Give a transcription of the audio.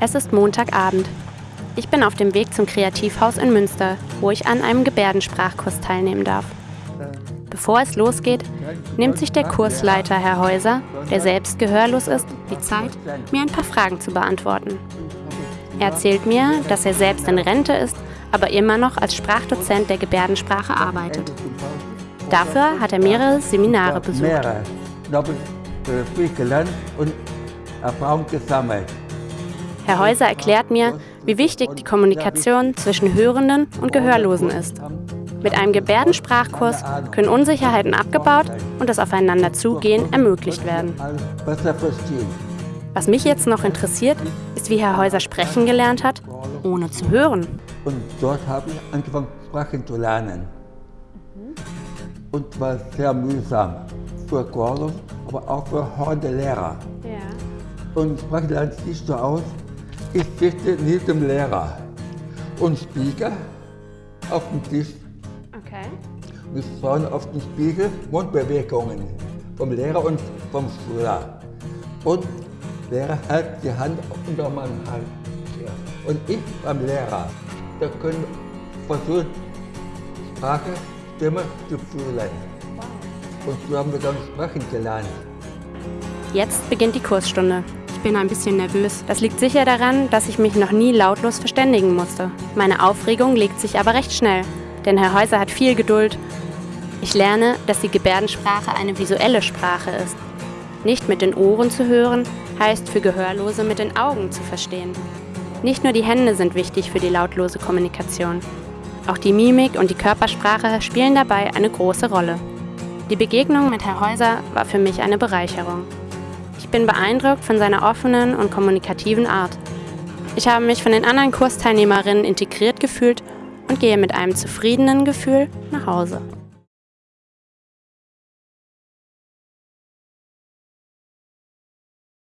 Es ist Montagabend. Ich bin auf dem Weg zum Kreativhaus in Münster, wo ich an einem Gebärdensprachkurs teilnehmen darf. Bevor es losgeht, nimmt sich der Kursleiter, Herr Häuser, der selbst gehörlos ist, die Zeit, mir ein paar Fragen zu beantworten. Er erzählt mir, dass er selbst in Rente ist, aber immer noch als Sprachdozent der Gebärdensprache arbeitet. Dafür hat er mehrere Seminare besucht. Mehrere. Da habe ich viel gelernt und. Herr Häuser erklärt mir, wie wichtig die Kommunikation zwischen Hörenden und Gehörlosen ist. Mit einem Gebärdensprachkurs können Unsicherheiten abgebaut und das Aufeinanderzugehen ermöglicht werden. Was mich jetzt noch interessiert, ist, wie Herr Häuser sprechen gelernt hat, ohne zu hören. Und dort habe ich angefangen, Sprachen zu lernen. Und war sehr mühsam für Gordon, aber auch für heute Lehrer. Und Sprachen lernt sich so aus, ich sitze neben dem Lehrer und Spiegel auf dem Tisch. Okay. Wir schauen auf den Spiegel Mundbewegungen vom Lehrer und vom Schüler. Und der Lehrer hält die Hand unter meinem Hals. Ja. Und ich beim Lehrer. Da können versuchen, Sprache, Stimme zu fühlen. Und so haben wir dann sprechen gelernt. Jetzt beginnt die Kursstunde. Ich bin ein bisschen nervös. Das liegt sicher daran, dass ich mich noch nie lautlos verständigen musste. Meine Aufregung legt sich aber recht schnell, denn Herr Häuser hat viel Geduld. Ich lerne, dass die Gebärdensprache eine visuelle Sprache ist. Nicht mit den Ohren zu hören, heißt für Gehörlose mit den Augen zu verstehen. Nicht nur die Hände sind wichtig für die lautlose Kommunikation. Auch die Mimik und die Körpersprache spielen dabei eine große Rolle. Die Begegnung mit Herr Häuser war für mich eine Bereicherung. Ich bin beeindruckt von seiner offenen und kommunikativen Art. Ich habe mich von den anderen Kursteilnehmerinnen integriert gefühlt und gehe mit einem zufriedenen Gefühl nach Hause.